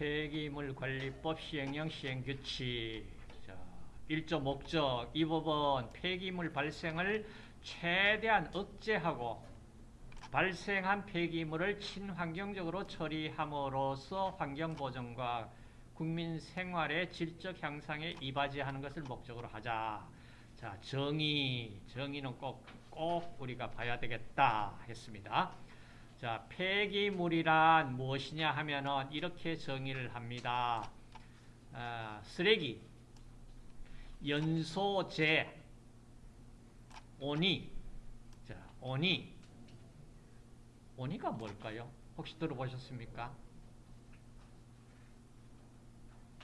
폐기물 관리법 시행령 시행규칙 자, 1조 목적 이 법은 폐기물 발생을 최대한 억제하고 발생한 폐기물을 친환경적으로 처리함으로써 환경보전과 국민 생활의 질적 향상에 이바지하는 것을 목적으로 하자. 자, 정의, 정의는 꼭, 꼭 우리가 봐야 되겠다 했습니다. 자, 폐기물이란 무엇이냐 하면은 이렇게 정의를 합니다. 아, 쓰레기, 연소재, 오니, 자, 오니, 오니가 뭘까요? 혹시 들어보셨습니까?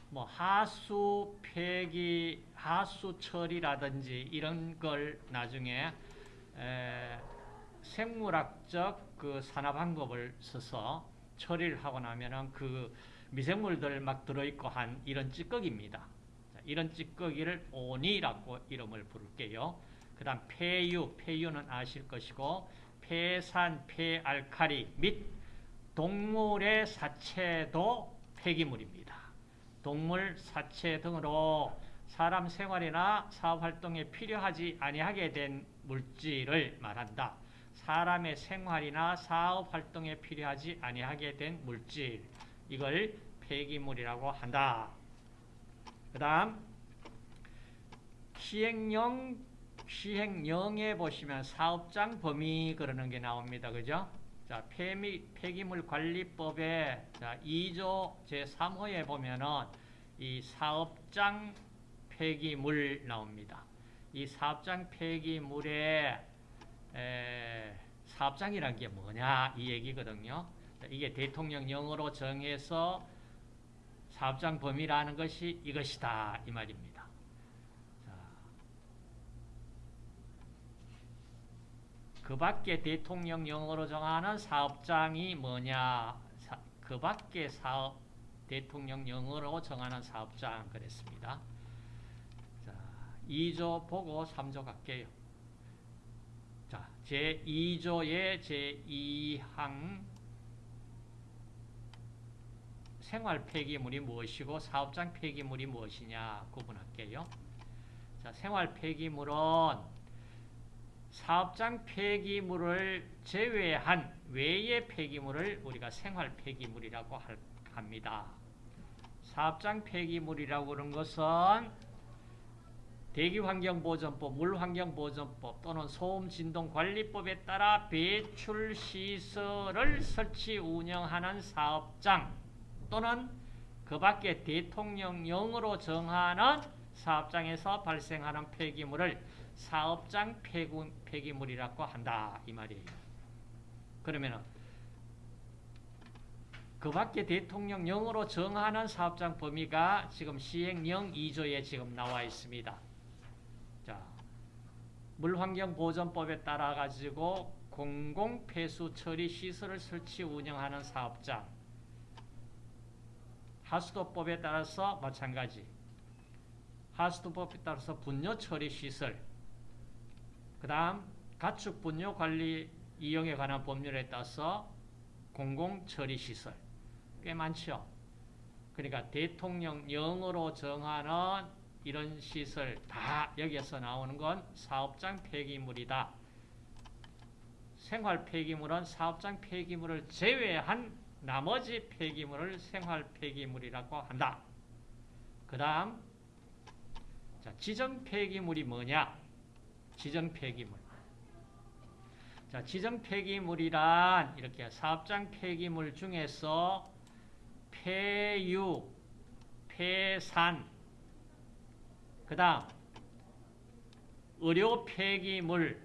뭐 하수 폐기, 하수 처리라든지 이런 걸 나중에 에, 생물학적 그 산화 방법을 써서 처리를 하고 나면은 그 미생물들 막 들어있고 한 이런 찌꺼기입니다. 자, 이런 찌꺼기를 오니라고 이름을 부를게요. 그 다음 폐유, 폐유는 아실 것이고 폐산, 폐알칼리 및 동물의 사체도 폐기물입니다. 동물, 사체 등으로 사람 생활이나 사업활동에 필요하지 아니하게 된 물질을 말한다. 사람의 생활이나 사업 활동에 필요하지 아니하게 된 물질 이걸 폐기물이라고 한다. 그 다음 시행령 시행령에 보시면 사업장 범위 그러는 게 나옵니다. 그죠? 자, 폐미, 폐기물 관리법의 자, 2조 제3호에 보면은 이 사업장 폐기물 나옵니다. 이 사업장 폐기물의 에, 사업장이란 게 뭐냐 이 얘기거든요. 자, 이게 대통령령으로 정해서 사업장 범위라는 것이 이것이다 이 말입니다. 그 밖에 대통령령으로 정하는 사업장이 뭐냐 사, 그 밖에 사업 대통령령으로 정하는 사업장 그랬습니다. 자, 2조 보고 3조 갈게요. 자, 제2조의 제2항 생활 폐기물이 무엇이고 사업장 폐기물이 무엇이냐 구분할게요. 자, 생활 폐기물은 사업장 폐기물을 제외한 외의 폐기물을 우리가 생활 폐기물이라고 합니다. 사업장 폐기물이라고 하는 것은 대기환경보전법, 물환경보전법 또는 소음진동관리법에 따라 배출시설을 설치 운영하는 사업장 또는 그 밖에 대통령령으로 정하는 사업장에서 발생하는 폐기물을 사업장 폐기, 물이라고 한다 이 말이에요. 그러면은 그 밖에 대통령령으로 정하는 사업장 범위가 지금 시행령 2조에 지금 나와 있습니다. 자, 물환경보전법에 따라 가지고 공공폐수 처리 시설을 설치 운영하는 사업장 하수도법에 따라서 마찬가지. 하수도법에 따라서 분뇨 처리 시설. 그 다음 가축 분뇨 관리 이용에 관한 법률에 따라서 공공 처리 시설. 꽤 많죠. 그러니까 대통령령으로 정하는 이런 시설 다 여기에서 나오는 건 사업장 폐기물이다. 생활 폐기물은 사업장 폐기물을 제외한 나머지 폐기물을 생활 폐기물이라고 한다. 그 다음 지정 폐기물이 뭐냐? 지정 폐기물. 자, 지정 폐기물이란 이렇게 사업장 폐기물 중에서 폐유, 폐산, 그 다음 의료 폐기물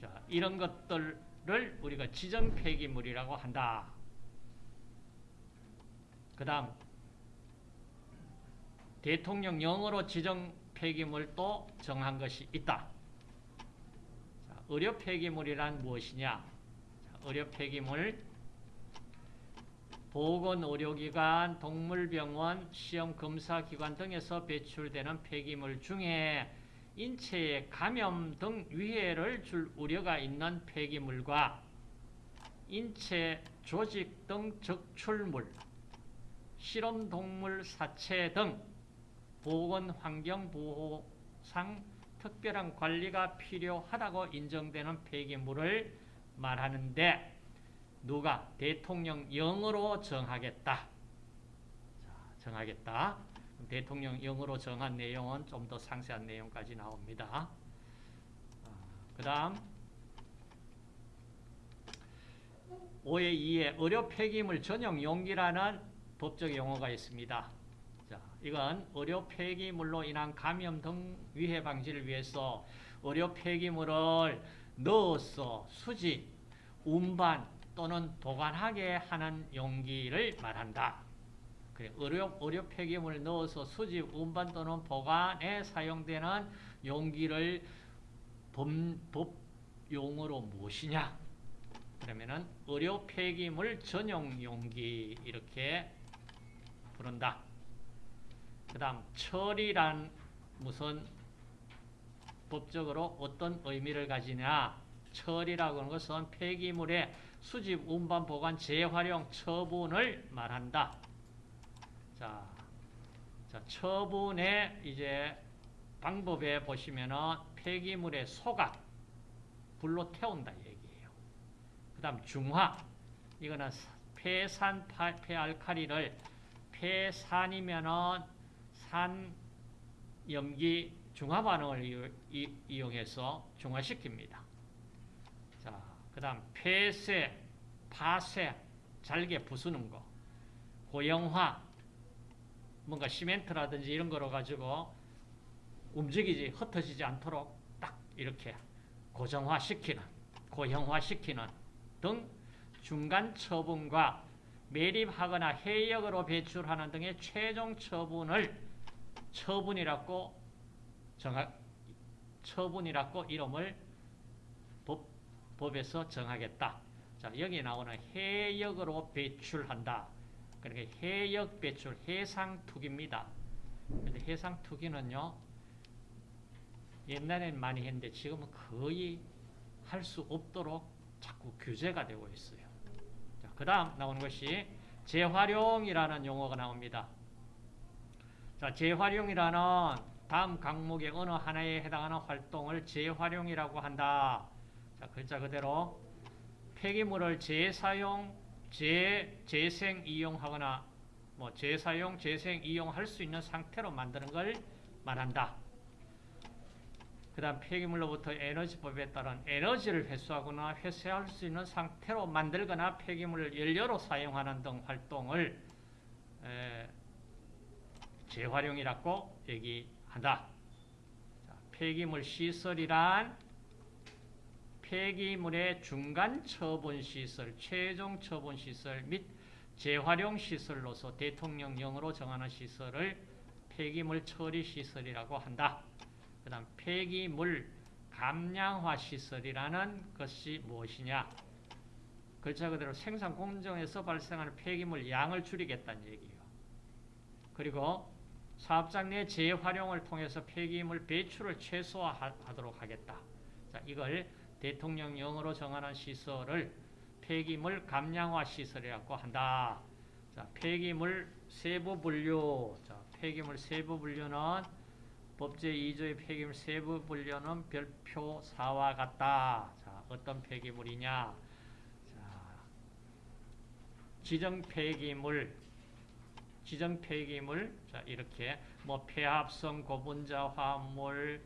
자, 이런 것들을 우리가 지정 폐기물이라고 한다. 그 다음 대통령령으로 지정 폐기물도 정한 것이 있다. 자, 의료 폐기물이란 무엇이냐? 자, 의료 폐기물 보건 의료기관, 동물병원, 시험 검사 기관 등에서 배출되는 폐기물 중에 인체에 감염 등 위해를 줄 우려가 있는 폐기물과 인체 조직 등 적출물, 실험 동물 사체 등 보건 환경 보호상 특별한 관리가 필요하다고 인정되는 폐기물을 말하는데 누가 대통령령으로 정하겠다. 자, 정하겠다. 대통령령으로 정한 내용은 좀 더 상세한 내용까지 나옵니다. 그 다음 5의 2에 의료 폐기물 전용 용기라는 법적 용어가 있습니다. 자, 이건 의료 폐기물로 인한 감염 등 위해 방지를 위해서 의료 폐기물을 넣어서 수집, 운반 또는 보관하게 하는 용기를 말한다. 그래, 의료, 의료 폐기물을 넣어서 수집, 운반 또는 보관에 사용되는 용기를 법, 법 용어로 무엇이냐? 그러면은 의료 폐기물 전용 용기 이렇게 부른다. 그 다음 처리란 무슨 법적으로 어떤 의미를 가지냐 처리라고 하는 것은 폐기물의 수집, 운반, 보관, 재활용, 처분을 말한다. 자, 자 처분의 이제 방법에 보시면은 폐기물의 소각, 불로 태운다 얘기예요. 그 다음 중화, 이거는 폐산, 폐알칼리를 폐산이면은 산, 염기, 중화 반응을 이용해서 중화시킵니다. 자, 그 다음 폐쇄, 파쇄, 잘게 부수는 거, 고형화, 뭔가 시멘트라든지 이런 거로 가지고 움직이지 흩어지지 않도록 딱 이렇게 고정화시키는, 고형화시키는 등 중간 처분과 매립하거나 해역으로 배출하는 등의 최종 처분을 처분이라고 정하, 처분이라고 이름을 법, 법에서 정하겠다. 자, 여기 나오는 해역으로 배출한다. 그러니까 해역 배출, 해상 투기입니다. 근데 해상 투기는요, 옛날에는 많이 했는데 지금은 거의 할 수 없도록 자꾸 규제가 되고 있어요. 그 다음 나오는 것이 재활용이라는 용어가 나옵니다. 자, 재활용이라는 다음 강목의 어느 하나에 해당하는 활동을 재활용이라고 한다. 자, 글자 그대로 폐기물을 재사용, 재, 재생 이용하거나 뭐 재사용, 재생 이용할 수 있는 상태로 만드는 걸 말한다. 그 다음 폐기물로부터 에너지법에 따른 에너지를 회수하거나 회수할 수 있는 상태로 만들거나 폐기물을 연료로 사용하는 등 활동을 재활용이라고 얘기한다. 자, 폐기물 시설이란 폐기물의 중간 처분 시설, 최종 처분 시설 및 재활용 시설로서 대통령령으로 정하는 시설을 폐기물 처리 시설이라고 한다. 그 다음 폐기물 감량화 시설이라는 것이 무엇이냐 글자 그대로 생산 공정에서 발생하는 폐기물 양을 줄이겠다는 얘기예요. 그리고 사업장 내 재활용을 통해서 폐기물 배출을 최소화하도록 하겠다. 자, 이걸 대통령령으로 정하는 시설을 폐기물 감량화 시설이라고 한다. 자, 폐기물 세부 분류. 자, 폐기물 세부 분류는 법제 2조의 폐기물 세부 분류는 별표 4와 같다. 자, 어떤 폐기물이냐? 자, 지정 폐기물, 지정 폐기물, 자, 이렇게 뭐 폐합성 고분자 화합물,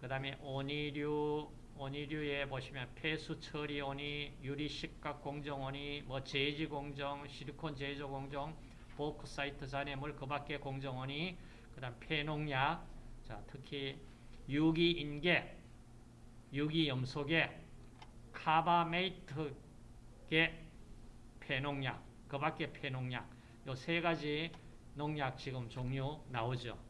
그 다음에 온이류, 온이류에 보시면 폐수 처리 온이, 유리 식각 공정 온이, 뭐 제지 공정, 실리콘 제조 공정, 보크사이트 잔해물, 그 밖에 공정 온이, 그 다음 폐농약, 자, 특히 유기 인계, 유기 염소계, 카바메이트계 폐농약, 그 밖에 폐농약, 요 세 가지 농약 지금 종류 나오죠.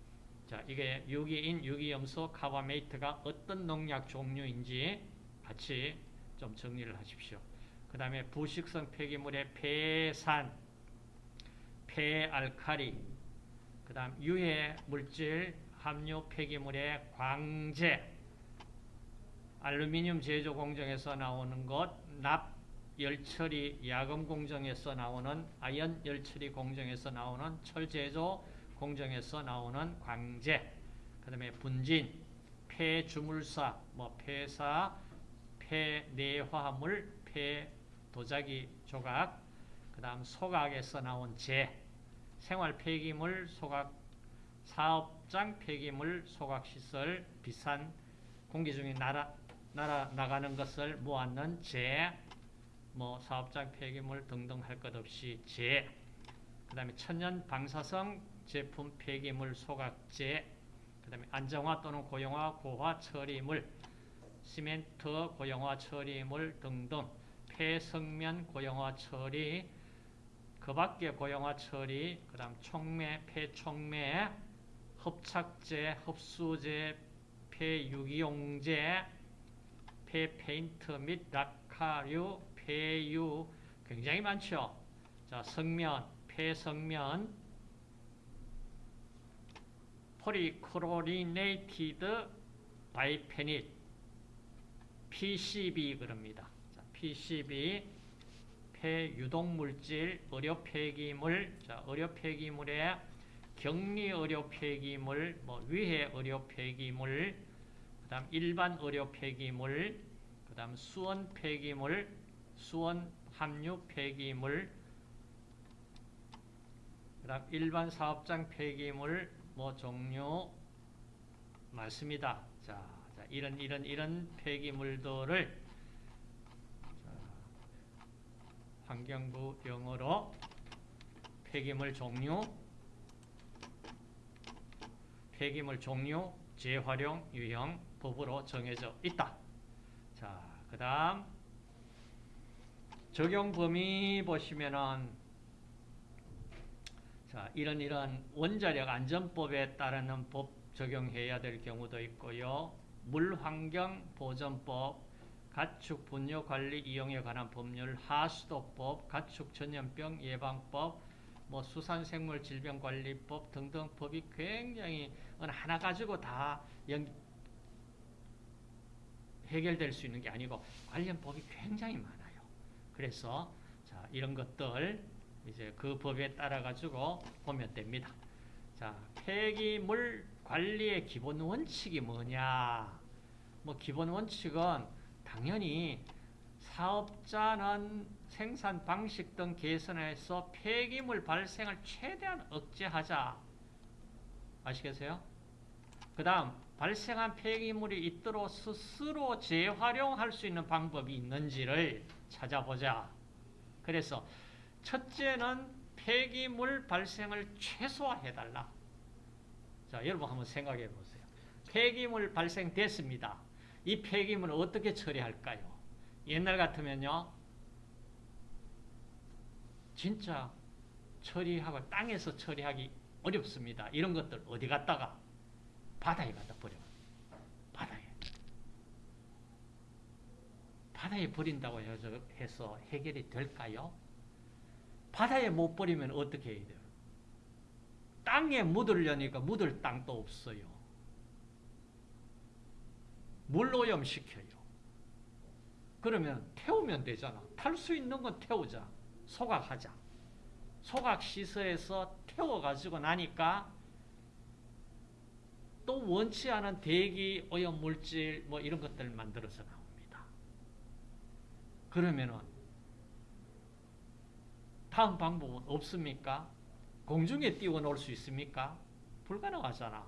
자, 이게 유기인, 유기염소, 카바메이트가 어떤 농약 종류인지 같이 좀 정리를 하십시오. 그 다음에 부식성 폐기물의 폐산, 폐알칼리, 그 다음 유해 물질, 함유 폐기물의 광재, 알루미늄 제조 공정에서 나오는 것, 납, 열처리 야금 공정에서 나오는 아연 열처리 공정에서 나오는 철 제조 공정에서 나오는 광재 그 다음에 분진 폐주물사 뭐 폐사 폐내화물 폐도자기 조각 그 다음 소각에서 나온 재 생활 폐기물 소각 사업장 폐기물 소각시설 비싼 공기 중에 날아, 날아 나가는 것을 모았는 재, 뭐 사업장 폐기물 등등 할 것 없이 재, 그 다음에 천연 방사성 제품 폐기물 소각재, 그 다음에 안정화 또는 고용화 고화 처리물, 시멘트 고용화 처리물 등등 폐성면 고용화 처리, 그 밖에 고형화 처리, 그 다음 촉매, 폐촉매, 흡착제, 흡수제, 폐유기용제, 폐페인트 및 락카류, 폐유 굉장히 많죠. 자, 석면, 폐석면, polychlorinated biphenyl, PCB 그럽니다. 자, PCB, 폐 유독물질, 의료 폐기물, 자, 의료 폐기물에 격리 의료 폐기물, 뭐 위해 의료 폐기물, 그다음 일반 의료 폐기물, 그다음 수원 폐기물, 수원 함유 폐기물, 그다음 일반 사업장 폐기물 뭐 종류 많습니다. 자, 자 이런 이런 이런 폐기물들을 자, 환경부 영어로 폐기물 종류 폐기물 종류, 재활용, 유형, 법으로 정해져 있다. 자, 그 다음 적용 범위 보시면은 자, 이런 이런 원자력 안전법에 따르는 법 적용해야 될 경우도 있고요. 물환경 보전법, 가축 분뇨 관리 이용에 관한 법률, 하수도법, 가축 전염병 예방법, 뭐 수산생물 질병관리법 등등 법이 굉장히 하나 가지고 다 연, 해결될 수 있는 게 아니고 관련 법이 굉장히 많아요. 그래서 자, 이런 것들 이제 그 법에 따라 가지고 보면 됩니다. 자, 폐기물 관리의 기본 원칙이 뭐냐? 뭐 기본 원칙은 당연히 사업자는 생산 방식 등 개선해서 폐기물 발생을 최대한 억제하자. 아시겠어요? 그 다음 발생한 폐기물이 있도록 스스로 재활용할 수 있는 방법이 있는지를 찾아보자. 그래서 첫째는 폐기물 발생을 최소화해달라. 자, 여러분 한번 생각해 보세요. 폐기물 발생됐습니다. 이 폐기물을 어떻게 처리할까요? 옛날 같으면요. 진짜 처리하고 땅에서 처리하기 어렵습니다. 이런 것들 어디 갔다가 바다에 갖다 버려. 바다에. 바다에 버린다고 해서 해결이 될까요? 바다에 못 버리면 어떻게 해야 돼요? 땅에 묻으려니까 묻을 땅도 없어요. 물오염 시켜요. 그러면 태우면 되잖아. 탈 수 있는 건 태우자. 소각하자. 소각시설에서 태워가지고 나니까 또 원치 않은 대기 오염 물질 뭐 이런 것들 만들어서 나옵니다. 그러면은 다음 방법은 없습니까? 공중에 띄워놓을 수 있습니까? 불가능하잖아.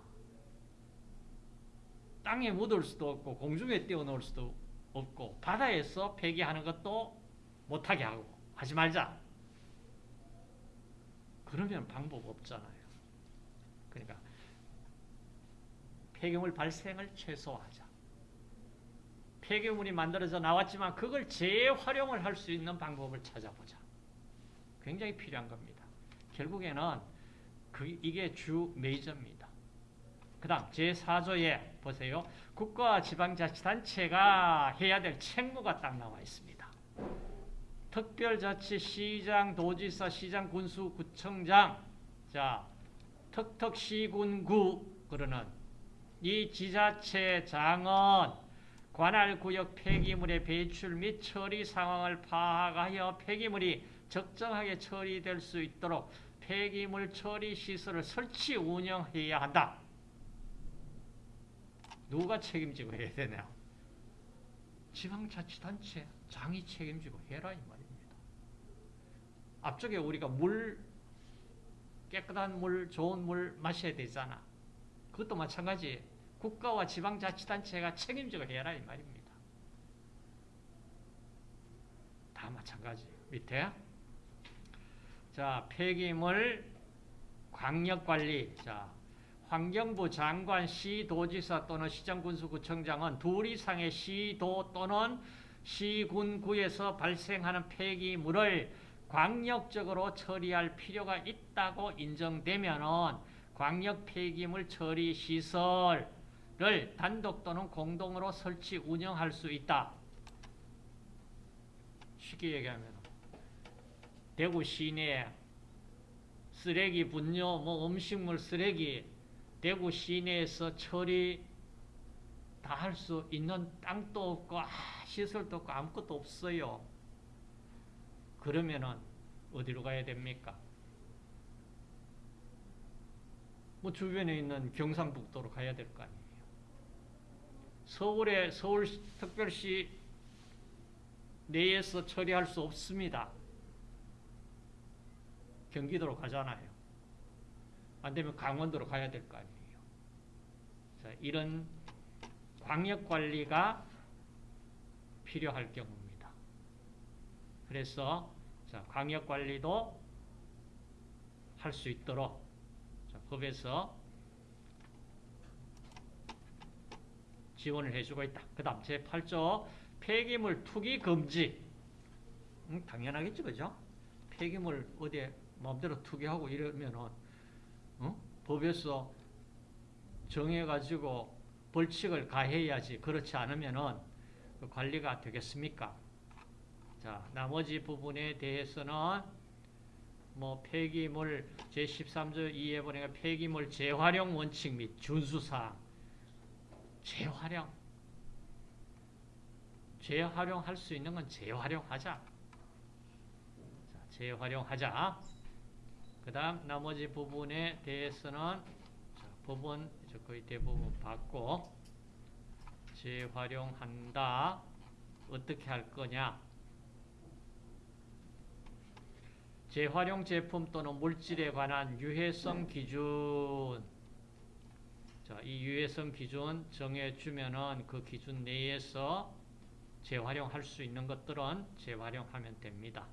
땅에 묻을 수도 없고 공중에 띄워놓을 수도 없고 바다에서 폐기하는 것도 못하게 하고 하지 말자. 그러면 방법 없잖아요. 그러니까 폐기물 발생을 최소화하자. 폐기물이 만들어져 나왔지만 그걸 재활용을 할 수 있는 방법을 찾아보자. 굉장히 필요한 겁니다. 결국에는 그 이게 주 메이저입니다. 그 다음 제4조에 보세요. 국가와 지방자치단체가 해야 될 책무가 딱 나와 있습니다. 특별자치 시장, 도지사, 시장, 군수, 구청장 자, 턱턱시군구 그러는 이 지자체 장은 관할 구역 폐기물의 배출 및 처리 상황을 파악하여 폐기물이 적정하게 처리될 수 있도록 폐기물 처리 시설을 설치 운영해야 한다. 누가 책임지고 해야 되냐? 지방자치단체 장이 책임지고 해라 이 말입니다. 앞쪽에 우리가 물 깨끗한 물, 좋은 물 마셔야 되잖아. 그것도 마찬가지. 국가와 지방자치단체가 책임지고 해라 이 말입니다. 다 마찬가지. 밑에 자 폐기물 광역관리 자 환경부 장관, 시 도지사 또는 시장군수구청장은 둘 이상의 시 도 또는 시 군 구에서 발생하는 폐기물을 광역적으로 처리할 필요가 있다고 인정되면 광역 폐기물 처리 시설을 단독 또는 공동으로 설치 운영할 수 있다. 쉽게 얘기하면 대구 시내 쓰레기 분뇨, 뭐 음식물 쓰레기 대구 시내에서 처리 다 할 수 있는 땅도 없고 아, 시설도 없고 아무것도 없어요. 그러면은 어디로 가야 됩니까? 뭐 주변에 있는 경상북도로 가야 될 거 아니에요. 서울에 서울 특별시 내에서 처리할 수 없습니다. 경기도로 가잖아요. 안 되면 강원도로 가야 될 거 아니에요. 자, 이런 광역 관리가 필요할 경우입니다. 그래서 자, 광역 관리도 할 수 있도록 자, 법에서 지원을 해주고 있다. 그 다음 제8조 폐기물 투기 금지 음, 당연하겠죠. 그죠? 폐기물 어디에 마음대로 투기하고 이러면은 어? 법에서 정해가지고 벌칙을 가해야지 그렇지 않으면은 그 관리가 되겠습니까? 자 나머지 부분에 대해서는 뭐 폐기물 제13조 2에 보니까 폐기물 재활용 원칙 및 준수사항 재활용 재활용할 수 있는 건 재활용하자 자, 재활용하자 그 다음 나머지 부분에 대해서는 자, 법은 거의 대부분 받고 재활용한다 어떻게 할 거냐 재활용 제품 또는 물질에 관한 유해성 기준 자, 이 유해성 기준 정해주면은 그 기준 내에서 재활용할 수 있는 것들은 재활용하면 됩니다.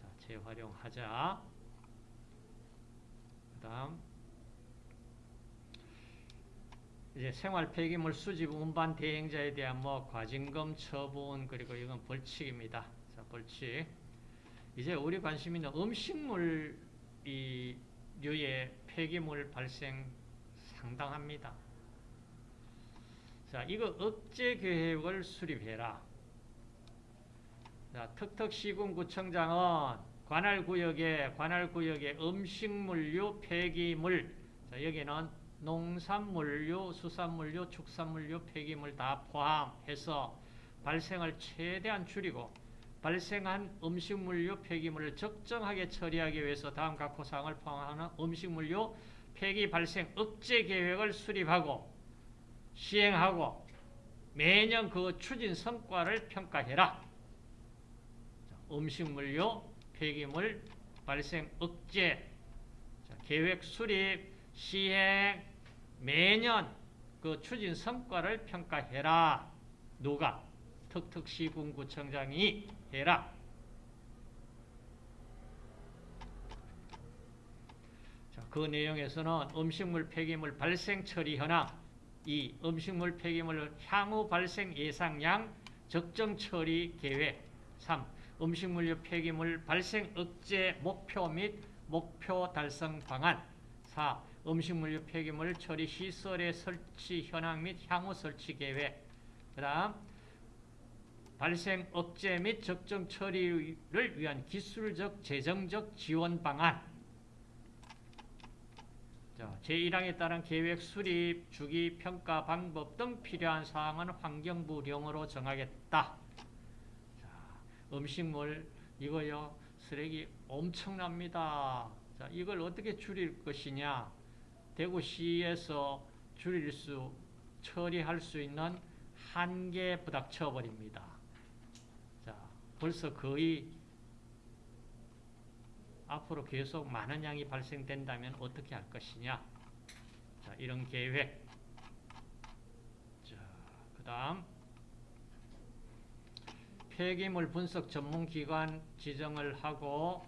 자, 재활용하자. 그 다음, 이제 생활 폐기물 수집 운반 대행자에 대한 뭐 과징금 처분 그리고 이건 벌칙입니다. 자, 벌칙. 이제 우리 관심 있는 음식물 이 류의 폐기물 발생 상당합니다. 자, 이거 억제 계획을 수립해라. 자, 턱턱시군구청장은 관할구역에 관할구역의 음식물류 폐기물 자, 여기는 농산물류, 수산물류, 축산물류 폐기물 다 포함해서 발생을 최대한 줄이고 발생한 음식물류 폐기물을 적정하게 처리하기 위해서 다음 각 호사항을 포함하는 음식물류 폐기 발생 억제 계획을 수립하고 시행하고 매년 그 추진 성과를 평가해라. 음식물류 폐기물 발생 억제 계획 수립 시행 매년 그 추진 성과를 평가해라. 누가? 턱턱시군구청장이 해라. 자, 그 내용에서는 음식물 폐기물 발생 처리 현황, 이 음식물 폐기물 향후 발생 예상량 적정 처리 계획, 3. 음식물류 폐기물 발생 억제 목표 및 목표 달성 방안, 4. 음식물류 폐기물 처리 시설의 설치 현황 및 향후 설치 계획, 그 다음 발생 억제 및 적정 처리를 위한 기술적 재정적 지원 방안 자, 제1항에 따른 계획 수립, 주기, 평가 방법 등 필요한 사항은 환경부령으로 정하겠다. 자, 음식물 이거요 쓰레기 엄청납니다. 자, 이걸 어떻게 줄일 것이냐? 대구시에서 줄일 수 처리할 수 있는 한계 부닥쳐 버립니다. 자, 벌써 거의 앞으로 계속 많은 양이 발생된다면 어떻게 할 것이냐? 자, 이런 계획. 자, 그 다음 폐기물 분석 전문 기관 지정을 하고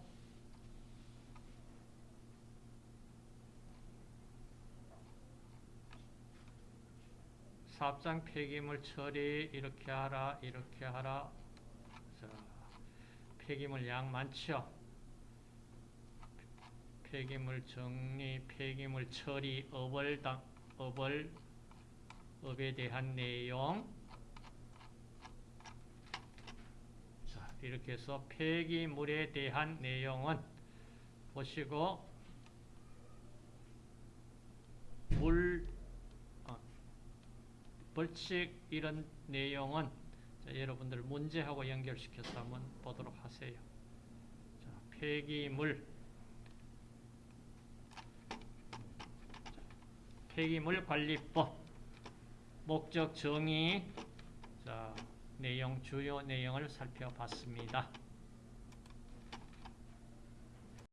사업장 폐기물 처리 이렇게 하라 이렇게 하라. 자, 폐기물 양 많죠? 폐기물 정리 폐기물 처리 업을 당, 업을 업에 대한 내용 자, 이렇게 해서 폐기물에 대한 내용은 보시고 물 어, 벌칙 이런 내용은 자, 여러분들 문제하고 연결시켜서 한번 보도록 하세요. 자, 폐기물. 폐기물 관리법. 목적 정의. 자, 내용 주요 내용을 살펴봤습니다.